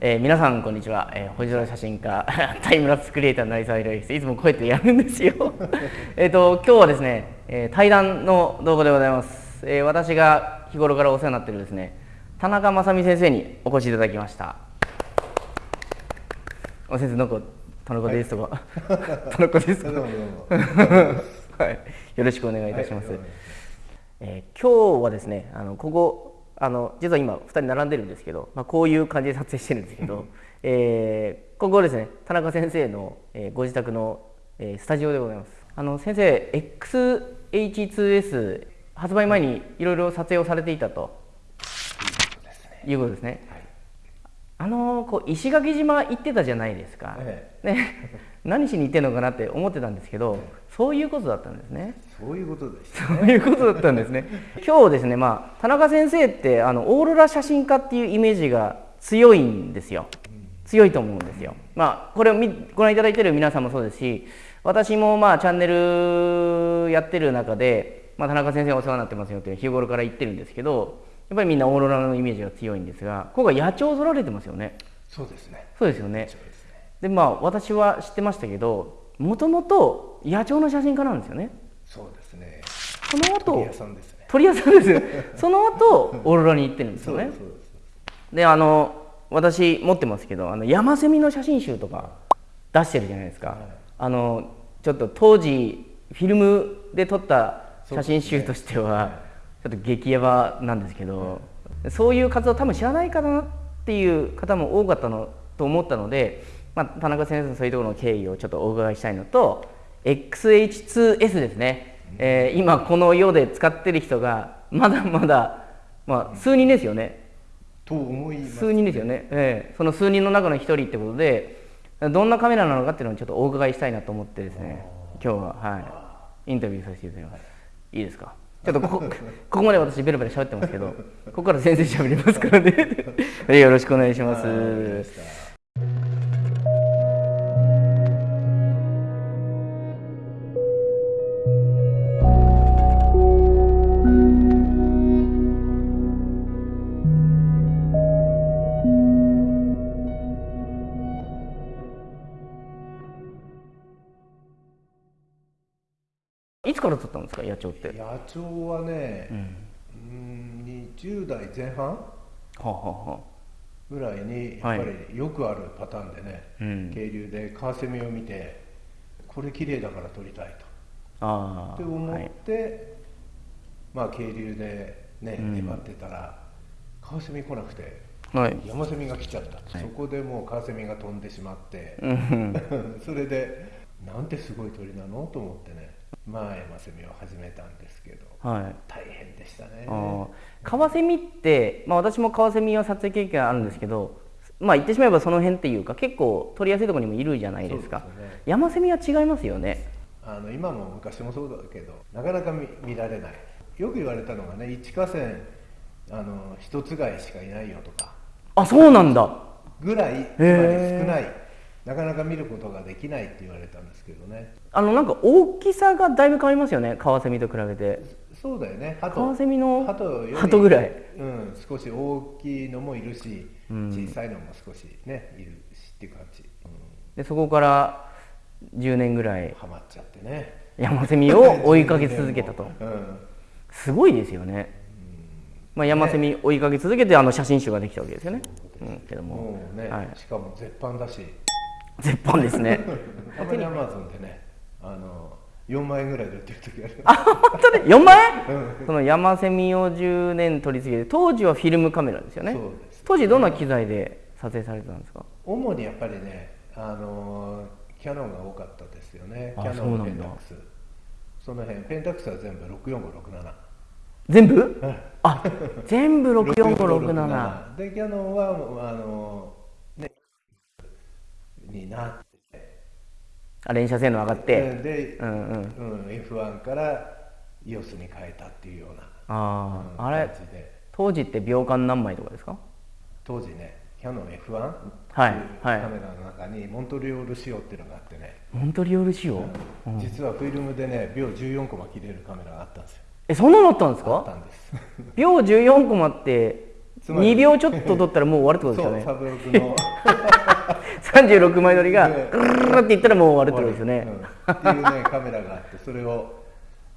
えー、皆さんこんにちは、えー、星空写真家 タイムラプスクリエイターの成沢宏之です。いつもこうやってやるんですよ。えっと今日はですね、えー、対談の動画でございます、えー、私が日頃からお世話になっているですね田中正美先生にお越しいただきました。お先生なんか田中ですとか、はい、田中ですとかはい、よろしくお願いいたします、はい、えー、今日はですねあのここあの実は今2人並んでるんですけど、まあ、こういう感じで撮影してるんですけど、えー、ここですね田中先生の、えー、ご自宅の、えー、スタジオでございます。あの先生 XH2S 発売前にいろいろ撮影をされていたということですね、はい、あのこう石垣島行ってたじゃないですか、ええ、ね 何しに行ってんのかなって思ってたんですけど、そういうことだったんですね。そういうことです、ね、そういうことだったんですね。今日ですね、まあ田中先生ってあのオーロラ写真家っていうイメージが強いんですよ。強いと思うんですよ。まあこれをご覧いただいている皆さんもそうですし、私もまあチャンネルやってる中で、まあ、田中先生お世話になってますよって日頃から言ってるんですけど、やっぱりみんなオーロラのイメージが強いんですが、今回野鳥を撮られてますよね。そうですね。そうですよね。でまあ私は知ってましたけどもともと野鳥の写真家なんですよね。そうですね。その後鳥屋さんですね。鳥屋さんです その後オーロラに行ってるんですよね。であの私持ってますけどあの山セミの写真集とか出してるじゃないですか、はい、あのちょっと当時フィルムで撮った写真集としては、ちょっと激ヤバなんですけど、そういう活動多分知らないかなっていう方も多かったのと思ったのでまあ、田中先生のそういうところの経緯をちょっとお伺いしたいのと XH2S ですね、えー、今この世で使ってる人がまだまだ、まあ、数人ですよね。と思います、ね、数人ですよね、えー、その数人の中の一人ってことでどんなカメラなのかっていうのをちょっとお伺いしたいなと思ってですね今日は。はい。インタビューさせていただきます。いいですか？ちょっとここここまで私ベラベラ喋ってますけどここから先生喋りますからねよろしくお願いします。いつから撮ったんですか野鳥って？野鳥はね、うん、20代前半、はあはあ、ぐらいにやっぱりよくあるパターンでね、はい、渓流でカワセミを見てこれ綺麗だから撮りたいと。あって思って、はい、まあ渓流でね粘ってたら、カワセミ来なくてはい、山セミが来ちゃった、はい、そこでもうカワセミが飛んでしまって、それでなんてすごい鳥なの？と思ってねまあ山セミを始めたんですけど、はい、大変でしたね。カワセミって、まあ、私もカワセミは撮影経験あるんですけどまあ言ってしまえばその辺っていうか結構取りやすいところにもいるじゃないですか、ね、山セミは違いますよね。あの今も昔もそうだけどなかなか見られない。よく言われたのがね一河川あの一つがいしかいないよとか。あそうなんだ。ぐらいつまり少ない。なかなか見ることができないって言われたんですけどねあのなんか大きさがだいぶ変わりますよねカワセミと比べて。そうだよね。カワセミの鳩ぐらい、うん、少し大きいのもいるし、うん、小さいのも少しねいるしっていう感じ、うん、でそこから10年ぐらいハマっちゃってね。山セミを追いかけ続けたと、うん、すごいですよね、まあ、山セミ追いかけ続けてあの写真集ができたわけですよね。うん、けども。ね、はい、しかも絶版だし。絶版ですね。アマゾンでねあの4万円ぐらいで売ってる時ある。あ本当に？4万円、うん、その山セミを10年取り付けて当時はフィルムカメラですよね。当時どんな機材で撮影されてたんですか？主にやっぱりねあのキャノンが多かったですよね。キャノンペンタックス。その辺ペンタックスは全部64567全部、あ全部64567でキャノンはあのになっ連射性能上がって。で、うんうん。うん、F1 から EOS に変えたっていうようなあ、うん、あれ当時って秒間何枚とかですか？当時ねキャノン F1 はいはい。カメラの中にモントリオール仕様っていうのがあってね。モントリオール仕様、うん、実はフィルムでね秒14コマ切れるカメラがあったんですよ。えそんなのあったんですか？あったんです。秒14コマって2秒ちょっと撮ったらもう終わるってことですよね。そうサブロクの 36枚撮りがグルルっていったらもう終わるってことですよね、うん、っていうねカメラがあってそれを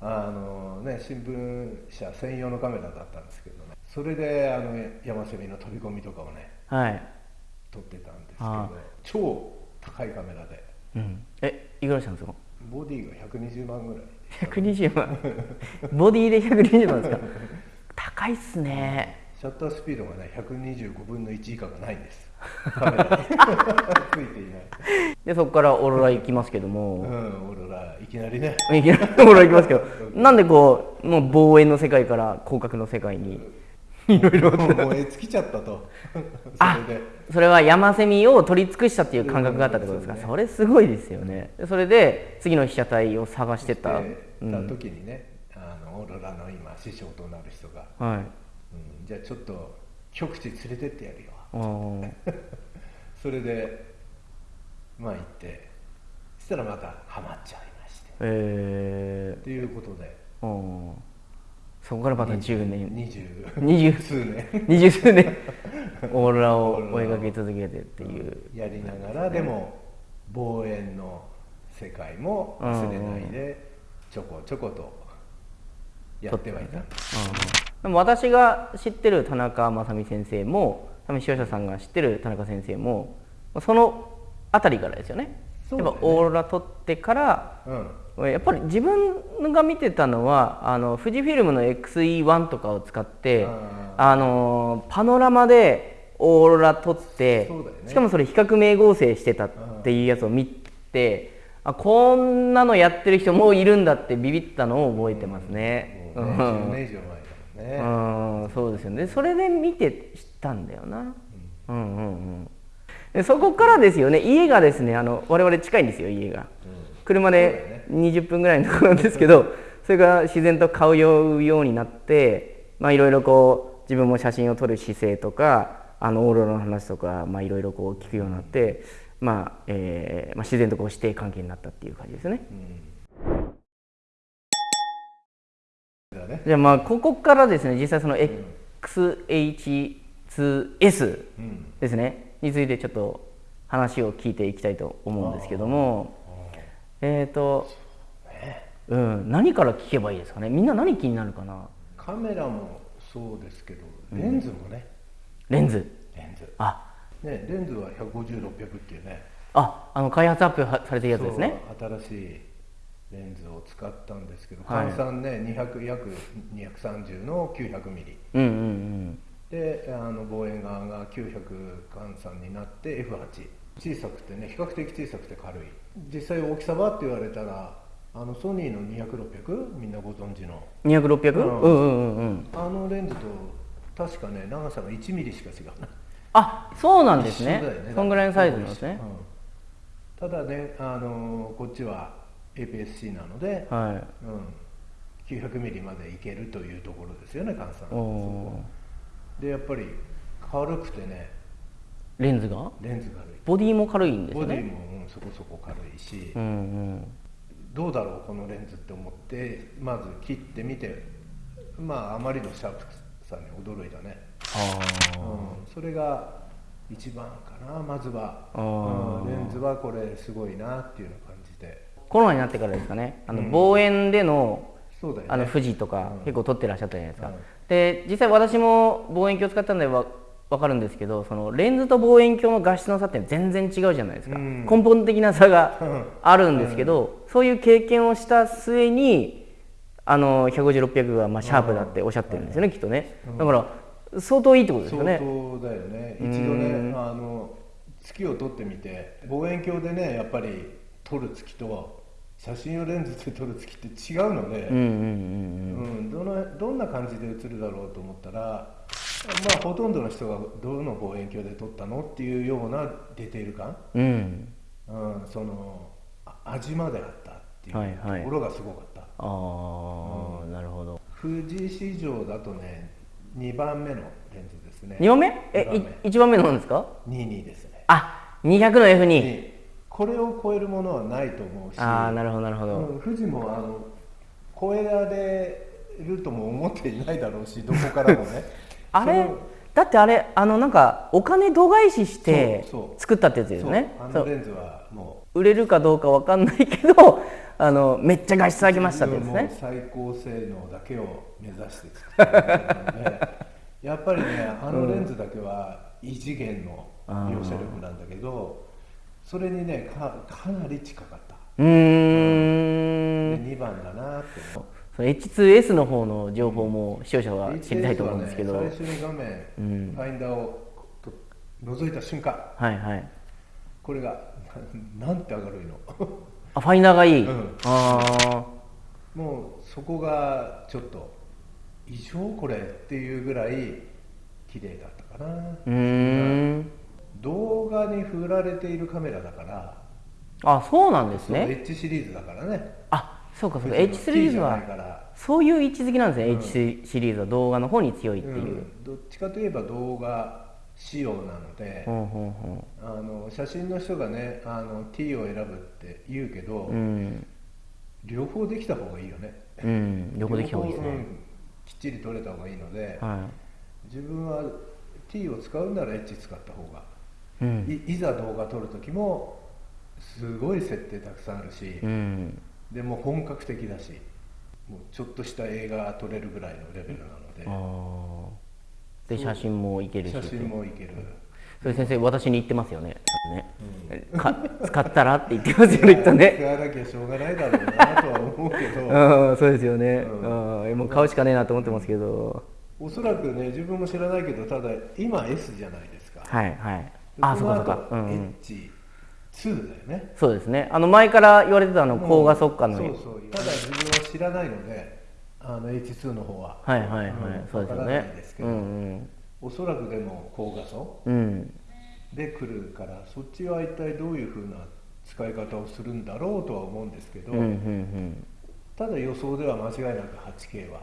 あのね新聞社専用のカメラだったんですけどね。それであの山セミの飛び込みとかをね、はい、撮ってたんですけど超高いカメラで、うん、えいくらしたんですか？ボディが120万ぐらい。120万。ボディで120万ですか？高いっすね。シャッタースピードがね125分の1以下がないんです ついていない。でそこからオーロラ行きますけども、うん、オーロラいきなりね。いきなりオーロラ行きますけど。なんでこうもう望遠の世界から広角の世界に。いろいろ燃え尽きちゃったと。あそれは山セミを取り尽くしたっていう感覚があったってことですか、うん、それすごいですよね。それで次の被写体を探してた。た時にね、うん、あのオーロラの今師匠となる人が、はい。うん、じゃあちょっと極地連れてってやるよそれでまあ行ってそしたらまたハマっちゃいまして。えー、っていうことで。そこからまた10年。二十。二十。数年。二十数年。オーロラを追いかけ続けてっていう。やりながらでも望遠の世界も忘れないでちょこちょことやってはいた。ん。でも私が知ってる田中正美先生も多分視聴者さんが知ってる田中先生もその辺りからですよね。やっぱオーロラ撮ってから、うん、やっぱり自分が見てたのはあの富士フィルムの XE1 とかを使ってあのパノラマでオーロラ撮って、ね、しかもそれ比較名合成してたっていうやつを見てあこんなのやってる人もういるんだってビビったのを覚えてますね。うん、10年以上前ね。うん、そうですよね。それで見て知ったんだよな。うん、うん、うんうんそこからですよね家がですねあの我々近いんですよ家が、車で20分ぐらいのところなんですけどそれが自然と顔を酔うようになってまあいろいろこう自分も写真を撮る姿勢とかあのオーロラの話とかまあいろいろこう聞くようになって、まあえーまあ、自然とこう師弟関係になったっていう感じですね。じゃあまあここからですね実際その XH2S ですね、についてちょっと話を聞いていきたいと思うんですけども。えっ、ー、と、うん、何から聞けばいいですかね？みんな何気になるかな？カメラもそうですけどレンズもね、うん、レンズ。レンズ。あ。ねレンズは150600っていうね。ああの開発アップされてるやつですね。新しいレンズを使ったんですけど、はい、換算ね200約230の900ミリ、うんうんうん。であの望遠側が900換算になって F8 小さくてね比較的小さくて軽い。実際大きさはって言われたらあのソニーの200600みんなご存知の。200600、うん、うんうんうんあのレンズと確かね長さが1ミリしか違うなあそうなんですね。ね。そんぐらいのサイズなんですね、うん、ただねあのこっちは APS-C なので、はい。うん、900ミリまでいけるというところですよね換算でやっぱり軽くてね。レンズが？レンズ軽い。ボディも軽いんですね。ボディも、うん、そこそこ軽いし、うんうん、どうだろうこのレンズって思ってまず切ってみて。まああまりのシャープさに驚いたね。あ、うん、それが一番かなまずは、うん、レンズはこれすごいなっていうような感じでコロナになってからですかね。あの、望遠でのあの富士とか結構撮ってらっしゃったじゃないですか、で実際私も望遠鏡使ったんでわ分かるんですけどそのレンズと望遠鏡の画質の差って全然違うじゃないですか、うん、根本的な差があるんですけど、うん、そういう経験をした末にあの150600はまあシャープだっておっしゃってるんですよね、きっとね。だから相当いいってことですよね。相当だよね。一度ねあの月を撮ってみて望遠鏡でねやっぱり撮る月と写真用レンズで撮る月って違うのでどのどんな感じで写るだろうと思ったらまあほとんどの人がどの望遠鏡で撮ったのっていうようなディテール感、うん、うん、その味まであったっていうところがすごかった、はいはい、ああ、うん、なるほど。富士市場だとね2番目のレンズですね。2番目？え番1番目のなんですか？22ですね。あ200の F2 これを超えるものはないと思うしああなるほどなるほど、うん、富士もあの超えられるとも思っていないだろうし どこからもね。あれだってあれあのなんかお金度外視して作ったってやつですね。あのレンズはもう。売れるかどうかわかんないけど あのめっちゃ画質上げましたってですね。最高性能だけを目指して作ったのでやっぱりねあのレンズだけは異次元の描写力なんだけど、それにねかかなり近かった。うん。2番だなってその H2S の方の情報も視聴者は知りたいと思うんですけど、ね、最初に画面、うん、ファインダーを覗いた瞬間。はいはい。これが なんて明るいの。あファインダーがいい、うん、ああもうそこがちょっと異常これっていうぐらい綺麗だったかな。うん動画に振られているカメラだからあそうなんですね。H シリーズだからね。あそうかそうか。H シリーズはそういう位置づけなんですね、うん、H シリーズは動画の方に強いっていう、うん、どっちかといえば動画仕様なので、うんうんうん、あの写真の人がねあの T を選ぶって言うけど、うん、両方できた方がいいよね、うん、両方できた方がいいですね、きっちり撮れた方がいいので、はい、自分は T を使うなら H 使った方が、いいざ動画撮る時もすごい設定たくさんあるし、うん、でも本格的だしもうちょっとした映画撮れるぐらいのレベルなので。で写真もいけるし。写真もいける。それ先生私に言ってますよね。ね、うん、か使ったらって言ってますよねきっとね。使わなきゃしょうがないだろうなとは思うけど。あそうですよね、うん、もう買うしかねえなと思ってますけど、おそらくね自分も知らないけどただ今 S じゃないですか。はいはいあそうかそうか、うん、H 2だよね。そうですね。あの前から言われてたあの高画速乾のそうそうただ自分は知らないのであの H2 の方は。はいはいはい、うん、そうですよね。ですけど、うんうん、おそらくでも高画素、うん、で来るからそっちは一体どういうふうな使い方をするんだろうとは思うんですけど、うんうんうん、ただ予想では間違いなく 8K は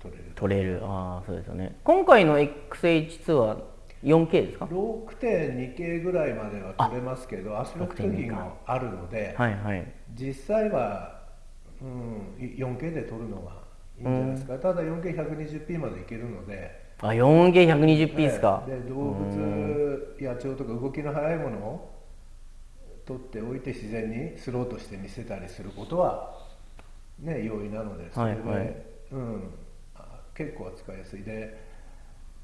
取れる。取れる。ああそうですよね。今回の XH2 は 4K ですか？6.2K ぐらいまでは取れますけど圧力貯金があるので、はいはい、実際は、うん、4K で撮るのはいいんじゃないですか、うん、ただ 4K120p までいけるので。あ 4K120p ですか、で動物野鳥とか動きの速いものを撮っておいて自然にスローとして見せたりすることはね容易なのでそれで、はい。はい、うん、結構扱いやすい。で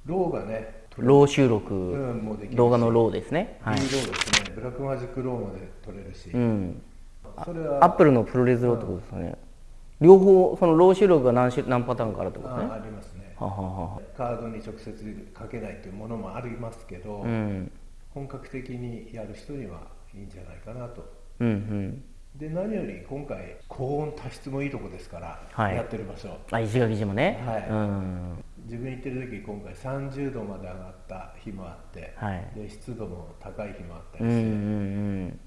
RAW がね RAW 収録、うん、動画の RAW ですね、はい、 RAW ですね。 Blackmagic RAW まで撮れるし、うん、それは。アップルの ProRes RAW ってことですかね、うん、両方その RAW 収録が何種何パターンかあるってことね。ありますね。はははカードに直接書けないというものもありますけど、うん、本格的にやる人にはいいんじゃないかなと、うんうんで何より今回高温多湿もいいとこですから、はい、やってる場所。あ石垣島ね。はい、うん、自分行ってる時今回30度まで上がった日もあって、はい、で湿度も高い日もあったりして、うんうんうん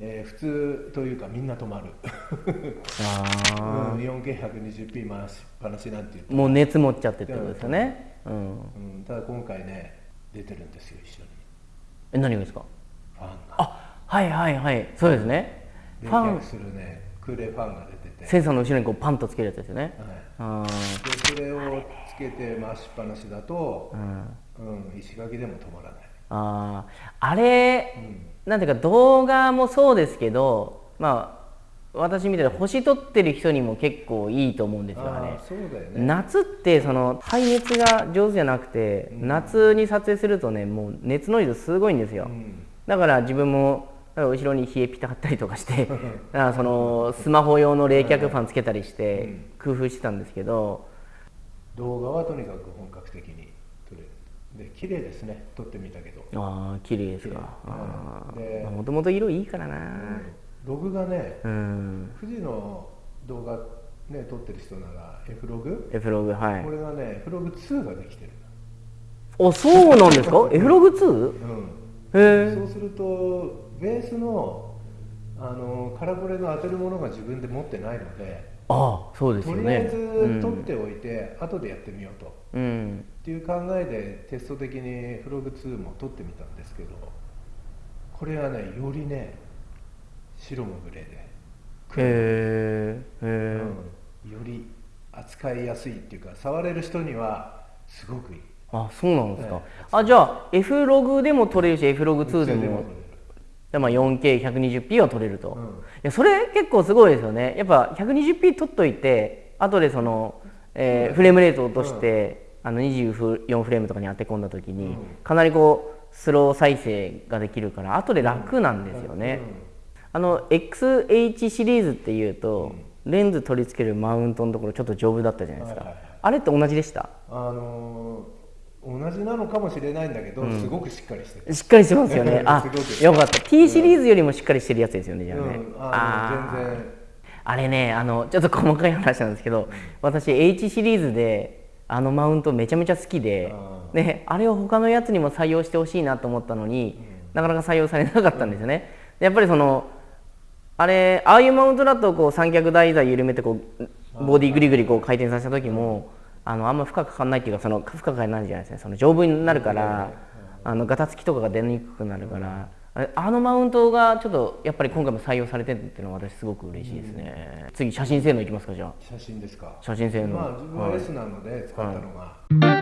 えー、普通というかみんな止まる。あ、うん、4K120p 回しっぱなしなんて言っても。う熱持っちゃってってことですよね、うん、うん、ただ今回ね出てるんですよ一緒に。え何がですか？ファンが。あはいはいはい。そうですねファン。するね。空冷ファンが出てて。センサーの後ろにこうパンとつけるやつですよね、はい、でそれをつけて回しっぱなしだと、うん、うん、石垣でも止まらない。ああれ、うん、なんていうか動画もそうですけどまあ私みたいな星取ってる人にも結構いいと思うんですよねそうだよね。夏ってその排熱が上手じゃなくて、うん、夏に撮影するとねもう熱の量すごいんですよ、うん、だから自分も後ろに冷えピタ貼ったりとかして だからそのスマホ用の冷却ファンつけたりして工夫してたんですけど、動画はとにかく本格的に撮れる。で綺麗ですね。撮ってみたけど。ああ綺麗ですか。もともと色いいからな、うん、ログがね、うん、富士の動画ね撮ってる人なら F ログ？F ログはい。これがね F ログ2ができてる。あそうなんですか？F ログ 2? うん。へえそうするとベースのあのカラコレの当てるものが自分で持ってないのでああそうですよね。とりあえず取っておいて、うん、後でやってみようと、うん、っていう考えでテスト的にフログ2も取ってみたんですけどこれはねよりね白もグレーでへえ、うん、より扱いやすいっていうか触れる人にはすごくいい。あそうなんですか、ね、あじゃあ F ログでも撮れるし F ログ2でもでまあ 4K120p は撮れると、うん、いやそれ結構すごいですよね。やっぱ 120p 撮っといて後でその、えー、フレームレートを落として、うん、あの24フレームとかに当て込んだ時に、かなりこうスロー再生ができるから後で楽なんですよね、あの XH シリーズっていうと、レンズ取り付けるマウントのところちょっと丈夫だったじゃないですか、はいはいはい、あれって同じでした？あのー、同じなのかもしれないんだけど、うん、すごくしっかりしてる。しっかりしてますよね。あよかった。T シリーズよりもしっかりしてるやつですよね、じゃあね、うん、あ全然。あれねあのちょっと細かい話なんですけど、私 H シリーズであのマウントめちゃめちゃ好きであであれを他のやつにも採用してほしいなと思ったのに、なかなか採用されなかったんですよね、やっぱりそのあれああいうマウントだとこう三脚台座緩めてこうボディグリグリこう回転させた時もあのあんま負荷かかんないっていうかその負荷がないじゃないですね。その丈夫になるからあのガタつきとかが出にくくなるから。あのマウントがちょっとやっぱり今回も採用されてるっていうのは私すごく嬉しいですね、うん、次写真性能いきますかじゃあ。写真ですか。写真性能。まあ自分は S なので使ったのが、はい